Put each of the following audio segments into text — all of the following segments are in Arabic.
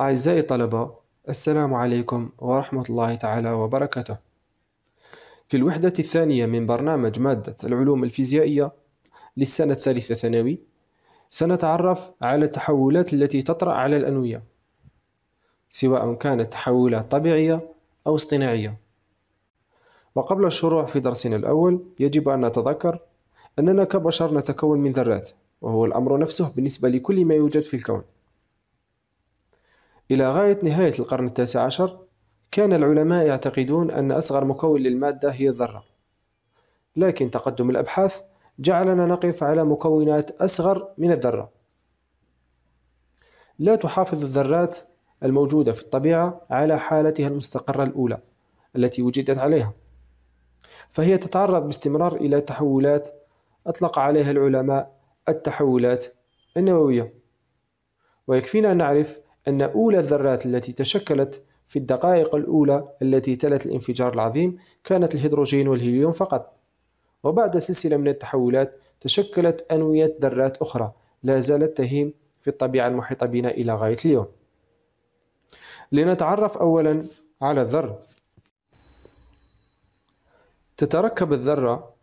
أعزائي الطلبة السلام عليكم ورحمة الله تعالى وبركاته. في الوحدة الثانية من برنامج مادة العلوم الفيزيائية للسنة الثالثة ثانوي سنتعرف على التحولات التي تطرأ على الأنوية سواء كانت تحولات طبيعية أو اصطناعية. وقبل الشروع في درسنا الأول يجب أن نتذكر أننا كبشر نتكون من ذرات وهو الأمر نفسه بالنسبة لكل ما يوجد في الكون. إلى غاية نهاية القرن التاسع عشر كان العلماء يعتقدون أن أصغر مكون للمادة هي الذرة. لكن تقدم الأبحاث جعلنا نقف على مكونات أصغر من الذرة. لا تحافظ الذرات الموجودة في الطبيعة على حالتها المستقرة الأولى التي وجدت عليها. فهي تتعرض باستمرار إلى تحولات أطلق عليها العلماء التحولات النووية. ويكفينا أن نعرف أن أولى الذرات التي تشكلت في الدقائق الأولى التي تلت الانفجار العظيم كانت الهيدروجين والهيليوم فقط. وبعد سلسلة من التحولات تشكلت أنوية ذرات أخرى لا زالت تهيم في الطبيعة المحيطة بنا إلى غاية اليوم. لنتعرف أولا على الذرة تتركب الذرة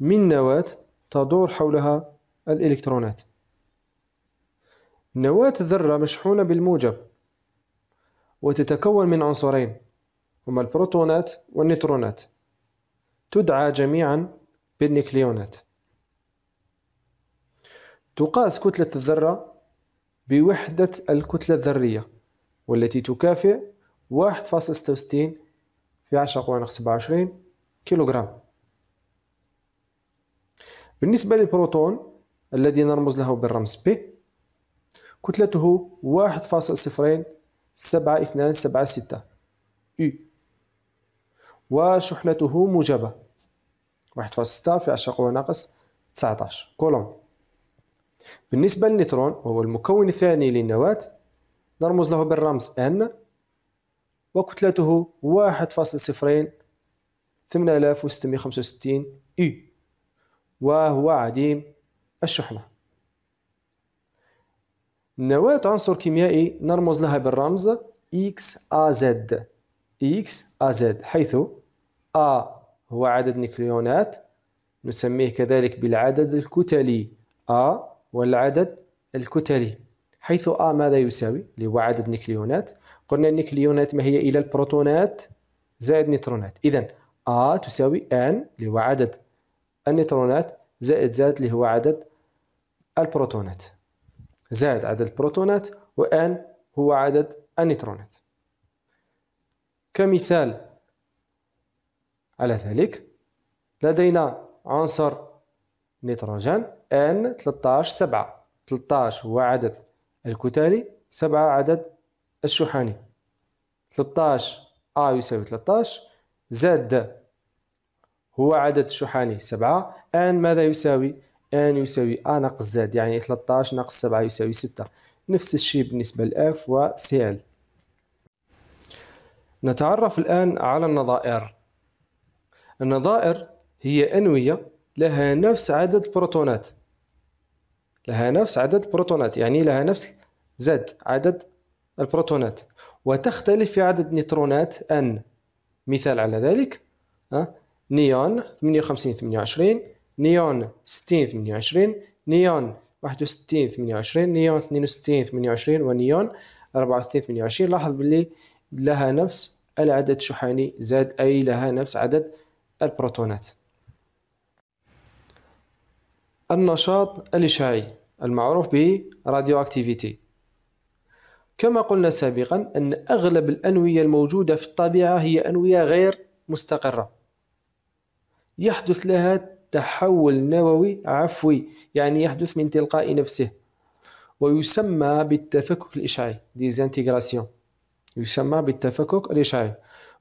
من نواة تدور حولها الإلكترونات. نواة الذرة مشحونة بالموجب وتتكون من عنصرين هما البروتونات والنيوترونات تدعى جميعا بالنيكليونات. تقاس كتلة الذرة بوحدة الكتلة الذرية والتي تكافئ 1.66 في 10 قوة ناقص 27 كيلوغرام. بالنسبة للبروتون الذي نرمز له بالرمز P كتلته واحد فاصل صفرين سبعة اثنان سبعة ستة. U. وشحنته موجبة. واحد فاصل ستة في عشرة قوة ناقص تسعتاش كولوم بالنسبة للنيوترون وهو المكون الثاني للنواة نرمز له بالرمز N. وكتلته واحد فاصل صفرين ثمانية آلاف وستمائة خمسة وستين U. وهو عديم الشحنة. نواة عنصر كيميائي نرمز لها بالرمز XAZ XAZ حيث A هو عدد نيكليونات نسميه كذلك بالعدد الكتلي A والعدد الكتلي حيث A ماذا يساوي؟ اللي هو عدد نيكليونات. قلنا النيكليونات ما هي إلا البروتونات زائد نيوترونات إذا A تساوي N اللي هو عدد النيوترونات زائد Z اللي هو عدد البروتونات. زائد عدد البروتونات و N هو عدد النيوترونات كمثال على ذلك لدينا عنصر نيتروجين N 13 7 13 هو عدد الكتلي 7 عدد الشحني 13 A يساوي 13 زد هو عدد شحني 7 N ماذا يساوي؟ N يساوي a ناقص z يعني 13 ناقص 7 يساوي 6 نفس الشيء بالنسبة ل f و cl نتعرف الآن على النظائر. النظائر هي أنوية لها نفس عدد بروتونات. لها نفس عدد بروتونات يعني لها نفس z عدد البروتونات. وتختلف في عدد نيوترونات n. مثال على ذلك نيون 58 28 نيون 60 28 نيون 61 28 نيون 62 28 ونيون 64 28 لاحظ باللي لها نفس العدد الشحني Z أي لها نفس عدد البروتونات. النشاط الإشعاعي المعروف به radioactivité كما قلنا سابقا أن أغلب الأنوية الموجودة في الطبيعة هي أنوية غير مستقرة. يحدث لها تحول نووي عفوي يعني يحدث من تلقاء نفسه. ويسمى بالتفكك الإشعاعي désintégration. يسمى بالتفكك الإشعاعي.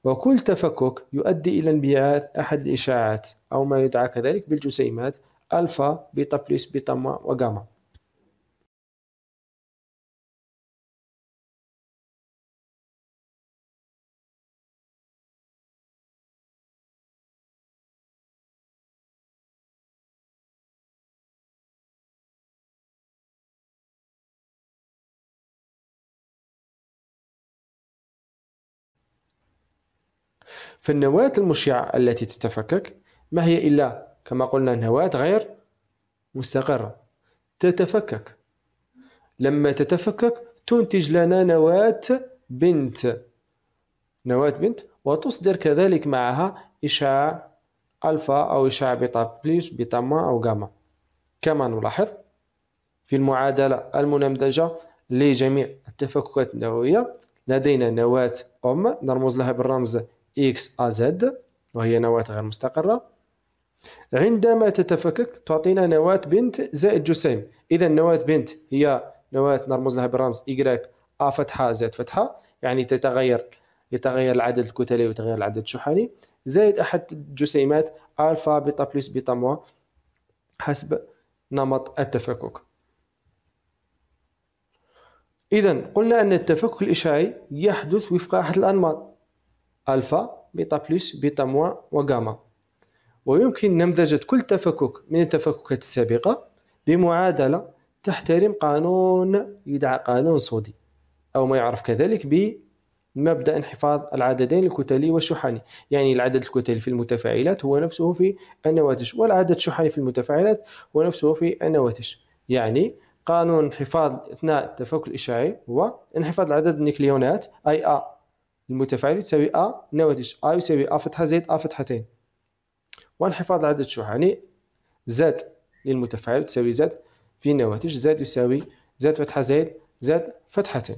وكل تفكك يؤدي إلى انبعاث أحد الإشعاعات أو ما يدعى كذلك بالجسيمات ألفا بيتا plus بيتا وغاما. فالنواة المشعة التي تتفكك ما هي إلا كما قلنا نواة غير مستقرة؟ تتفكك. لما تتفكك تنتج لنا نواة بنت. نواة بنت وتصدر كذلك معها إشعاع ألفا أو إشعاع بيتا بليس بيتا ما أو غاما كما نلاحظ في المعادلة المنمدجة لجميع التفككات النووية لدينا نواة أم نرمز لها بالرمز X A Z وهي نواة غير مستقرة. عندما تتفكك تعطينا نواة بنت زائد جسيم. إذا نواة بنت هي نواة نرمز لها بالرمز إيكغيك أ فتحة زائد فتحة يعني تتغير يتغير العدد الكتلي ويتغير العدد الشحني. زائد أحد الجسيمات ألفا بيتا plus بيتا moins حسب نمط التفكك. إذا قلنا أن التفكك الإشعاعي يحدث وفق أحد الأنماط. ألفا بيتا plus بيتا moins وغاما. ويمكن نمذجة كل تفكك من التفككات السابقة بمعادلة تحترم قانون يدعى قانون صودي أو ما يعرف كذلك بمبدأ انحفاظ العددين الكتلي والشحني. يعني العدد الكتلي في المتفاعلات هو نفسه في النواتج والعدد الشحني في المتفاعلات هو نفسه في النواتج. يعني قانون انحفاظ أثناء التفكك الإشعاعي هو انحفاظ عدد النيكليونات أي A. المتفاعل يساوي A نواتج A يساوي A فتحة زائد A فتحتين وانحفاظ العدد الشحني زاد للمتفاعل تساوي زاد في النواتج زاد يساوي زاد فتحة زائد زاد فتحتين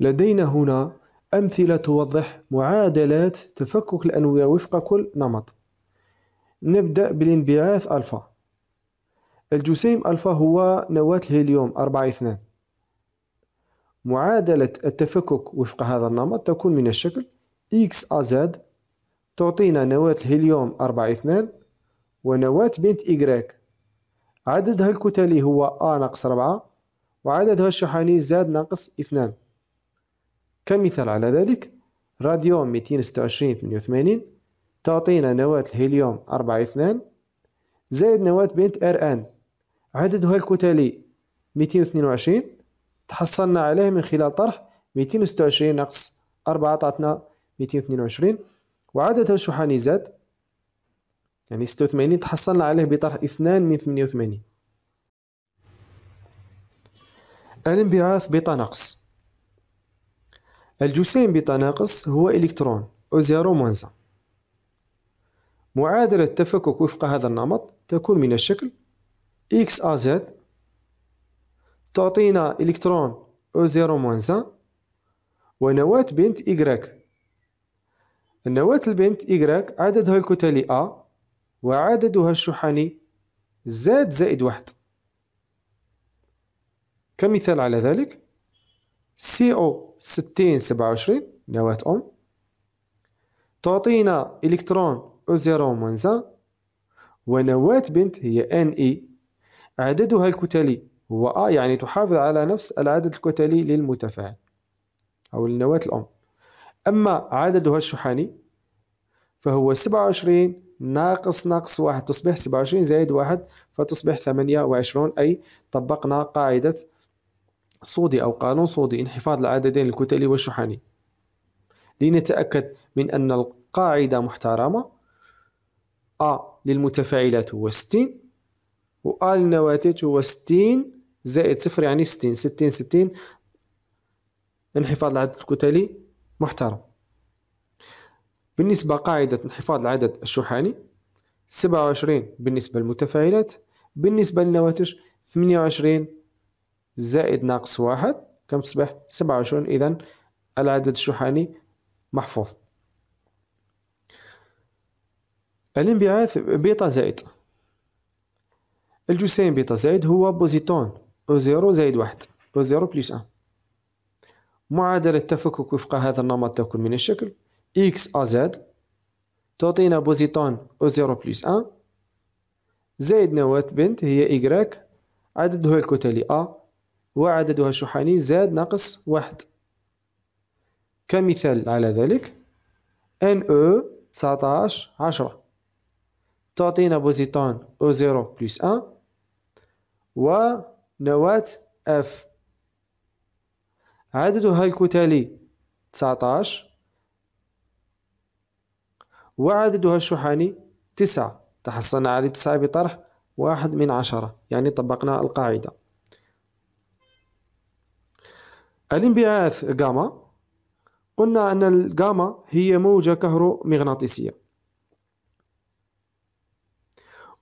لدينا هنا أمثلة توضح معادلات تفكك الأنوية وفق كل نمط. نبدأ بالانبعاث ألفا. الجسيم ألفا هو نواة الهيليوم أربعة اثنان. معادلة التفكك وفق هذا النمط تكون من الشكل X A Z تعطينا نواة الهيليوم أربعة اثنان ونواة بنت Y عددها الكتلي هو A ناقص ربعة وعددها الشحني زاد ناقص اثنان كمثال على ذلك راديوم ميتين ستة وعشرين ثمانية وثمانين تعطينا نواة الهيليوم أربعة اثنان زائد نواة بنت ار ان عددها الكتلي ميتين واثنين وعشرين تحصلنا عليه من خلال طرح ميتين وستة وعشرين ناقص أربعة تعطنا ميتين واثنين وعشرين. وعددها الشحني زاد يعني ستة وثمانين تحصلنا عليه بطرح اثنان من ثمانية وثمانين. الانبعاث بيتا ناقص الجسيم بيتا ناقص هو إلكترون e zéro moins un معادلة التفكك وفق هذا النمط تكون من الشكل X A Z تعطينا إلكترون e zéro moins un ونواة بنت إيكغيك النواة البنت إيكغيك عددها الكتلي A وعددها الشحني Z زائد واحد. كمثال على ذلك سي أو ستين سبعة وعشرين نواة أم تعطينا إلكترون e zéro moins un ونواة بنت هي Ni عددها الكتلي هو A يعني تحافظ على نفس العدد الكتلي للمتفاعل أو النواة الأم أما عددها الشحني فهو سبعة وعشرين ناقص ناقص واحد تصبح سبعة وعشرين زائد واحد فتصبح ثمانية وعشرون أي طبقنا قاعدة صودي أو قانون صودي انحفاظ العددين الكتلي والشحني لنتأكد من أن القاعدة محترمة. أ للمتفاعلات هو ستين و أ للنواتج هو ستين زائد صفر يعني ستين. ستين ستين. انحفاظ العدد الكتلي محترم. بالنسبة قاعدة انحفاظ العدد الشحني سبعة وعشرين بالنسبة للمتفاعلات. بالنسبة للنواتج ثمانية وعشرين زائد ناقص واحد. كم تصبح؟ سبعة وعشرون. إذا العدد الشحني محفوظ. الانبعاث بيتا زائد. الجسيم بيتا زائد هو بوزيتون. e zéro زائد واحد e zéro plus un معادلة التفكك وفق هذا النمط تكون من الشكل X A Z تعطينا بوزيتون e zéro plus un زائد نواة بنت هي إيكغيك عددها الكتلي A وعددها الشحني Z ناقص واحد. كمثال على ذلك Ne تسعتاش عشرة. تعطينا بوزيتون e zéro plus un ونواة اف عددها الكتلي 19 وعددها الشحني 9 تحصلنا على 9 بطرح واحد من عشرة. يعني طبقنا القاعدة. الانبعاث جاما. قلنا أن الجاما هي موجة كهرومغناطيسية.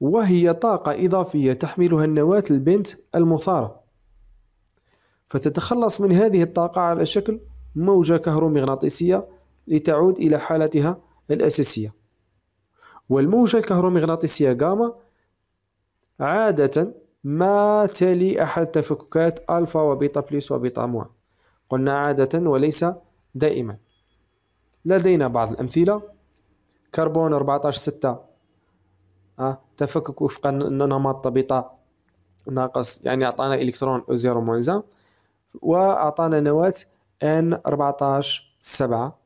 وهي طاقة إضافية تحملها النواة البنت المثارة. فتتخلص من هذه الطاقة على شكل موجة كهرومغناطيسية لتعود إلى حالتها الأساسية. والموجة الكهرومغناطيسية جاما عادة ما تلي أحد تفككات ألفا وبيتا plus وبيتا moins قلنا عادة وليس دائما. لدينا بعض الأمثلة. كربون 14 6 أه تفكك وفق نمط بيتا ناقص يعني أعطانا إلكترون e zéro moins وأعطانا نواة N 14 7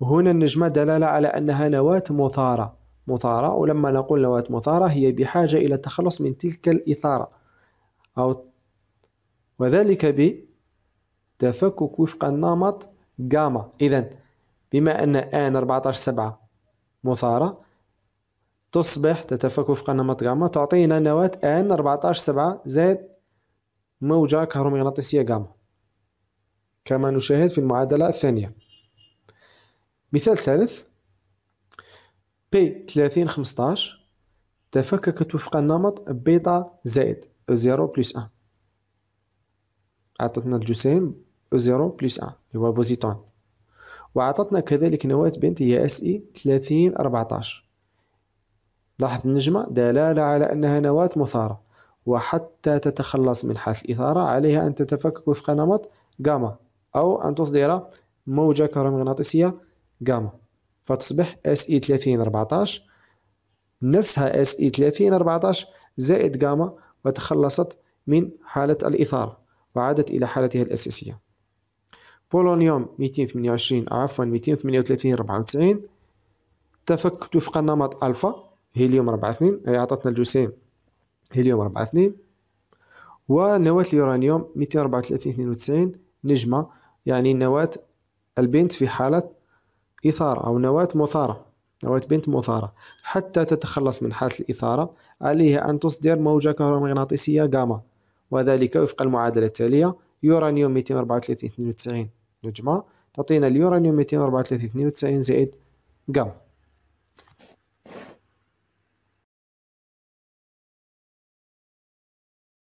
وهنا النجمة دلالة على أنها نواة مثارة. مثارة ولما نقول نواة مثارة هي بحاجة إلى التخلص من تلك الإثارة. أو وذلك بتفكك وفق النمط جاما. إذا بما أن N 14 سبعة مثارة تصبح تتفك وفق النمط جاما تعطينا نواة N 14 سبعة زائد موجة كهرومغناطيسية جاما كما نشاهد في المعادلة الثانية. مثال ثالث. P 30 15 تفككت وفق النمط بيتا زائد e zéro plus un. عطتنا الجسيم e zéro plus un اللي هو بوزيتون. وعطتنا كذلك نواة بنت هي اي 30 14 لاحظ النجمة دلالة على أنها نواة مثارة وحتى تتخلص من حالة الإثارة عليها أن تتفكك وفق نمط جاما أو أن تصدر موجة كهرومغناطيسية جاما. فتصبح اي 30 14 نفسها اي 30 14 زائد جاما وتخلصت من حالة الإثارة وعادت إلى حالتها الأساسية. بولونيوم 228 عفوا 238 94 تفككت وفق النمط ألفا. هيليوم 4 2 أي أعطتنا الجسيم هيليوم 4 2 ونواة اليورانيوم 234 92 نجمة يعني نواة البنت في حالة إثارة أو نواة مثارة نواة بنت مثارة حتى تتخلص من حالة الإثارة عليها أن تصدر موجة كهرومغناطيسية جاما وذلك وفق المعادلة التالية يورانيوم 234 92 نجمة تعطينا اليورانيوم 234 92 زائد جاما